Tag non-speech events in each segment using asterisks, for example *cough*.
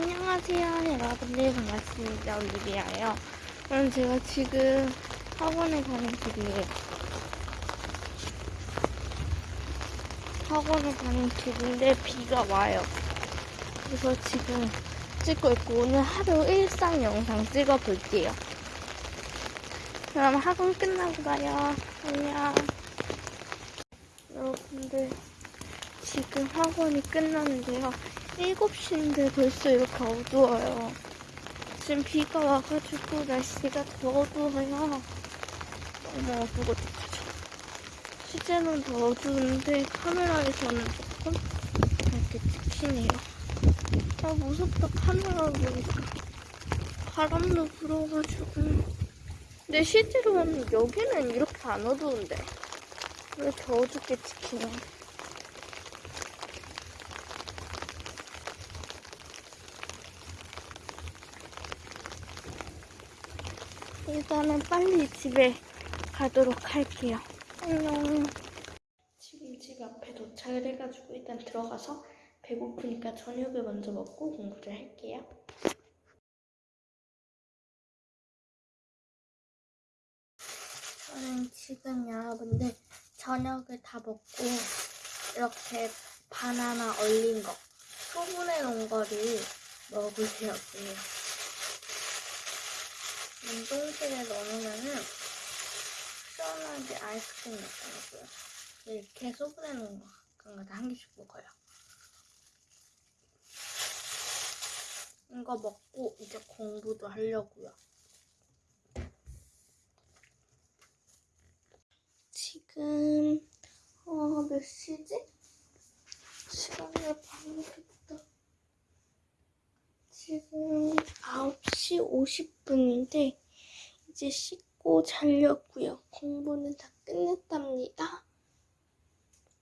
안녕하세요. 여러분들 반갑습니다. 올리비아예요. 오늘 제가 지금 학원에 가는 길이에요. 학원에 가는 길인데 비가 와요. 그래서 지금 찍고 있고 오늘 하루 일상 영상 찍어 볼게요. 그럼 학원 끝나고 봐요. 안녕. 여러분들 지금 학원이 끝났는데요 7시인데 벌써 이렇게 어두워요. 지금 비가 와가지고 날씨가 더 어두워요. 어머, 어두워 어떡하죠? 실제는 더 어두운데 카메라에서는 조금 이렇게 찍히네요. 아, 무섭다. 카메라 보니까. 바람도 불어가지고. 근데 실제로는 여기는 이렇게 안 어두운데. 왜 이렇게 어둡게 찍히냐. 일단은 빨리 집에 가도록 할게요. 안녕. 지금 집 앞에 도착을 해가지고 일단 들어가서 배고프니까 저녁을 먼저 먹고 공부를 할게요. 저는 지금 여러분들 저녁을 다 먹고 이렇게 바나나 얼린 거 소분해 놓은 거를 먹으려고요. 냉동실에 넣어놓으면은 시원하게 아이스크림 먹더라고요. 이렇게 소분해 놓은 거 가끔가다 한 개씩 먹어요. 이거 먹고 이제 공부도 하려고요. 지금 어, 몇 시지? 시간을 봐야겠다. 지금 9시 50분인데 이제 씻고 자려고요. 공부는 다 끝냈답니다.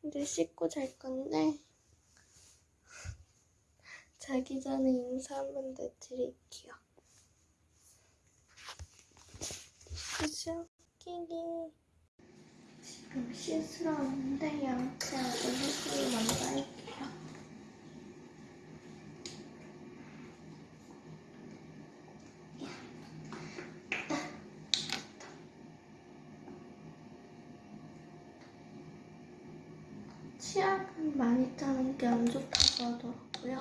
이제 씻고 잘 건데 *laughs* 자기 전에 인사 한 번 더 드릴게요. 그죠? 끼기 지금 씻으러 왔는데 양치하고 할게요. 치약은 많이 짜는 게 안 좋다고 하더라고요.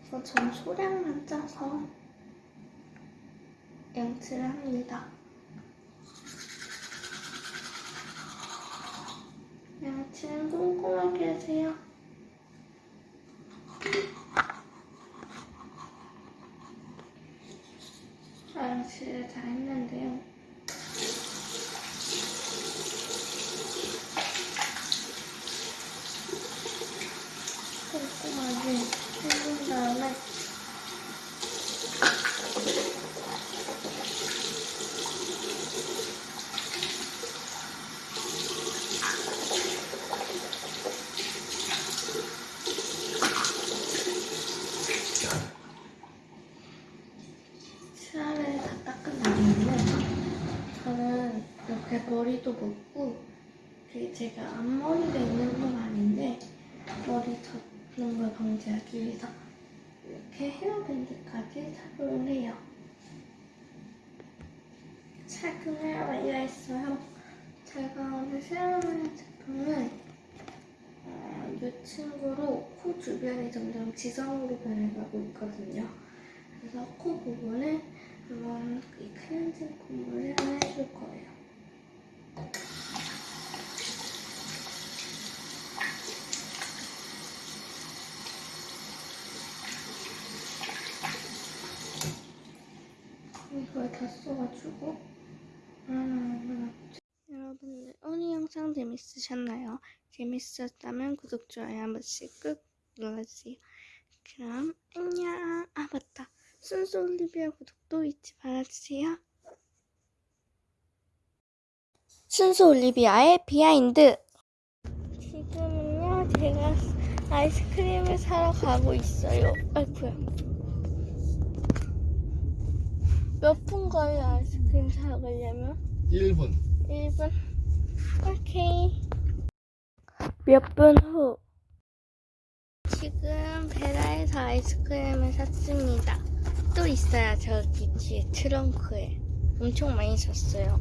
그래서 전 소량만 짜서 양치를 합니다. 양치는 꼼꼼하게 하세요. 양치를 다 했는데요. 꼼꼼하게 해준 다음에 치아를 다 닦은 다음에 저는 이렇게 머리도 묶고 이게 제가 앞머리가 있는 건 아닌데 머리 젖는 걸 방지하기 위해서 이렇게 헤어밴드까지 착용을 해요. 착용을 완료했어요. 제가 오늘 사용하는 제품은 어, 이 친구로 코 주변이 점점 지성으로 변해가고 있거든요. 그래서 코 부분을 한번 이 클렌징 콧물을 해줄 거예요. 이걸 다 써가지고 하나하나 여러분들 오늘 영상 재밌으셨나요? 재밌었다면 구독, 좋아요 한 번씩 꾹 눌러주세요. 그럼 안녕. 아 맞다. 순수 올리비아 구독도 잊지 말아주세요. 순수 올리비아의 behind. 지금은요 제가 아이스크림을 사러 가고 있어요. 아이쿠야. 몇 분 걸려 아이스크림 사러 가려면? 1분 1분. 오케이. 몇 분 후. 지금 베라에서 아이스크림을 샀습니다. 또 있어요. 저기 뒤에 트렁크에. 엄청 많이 샀어요.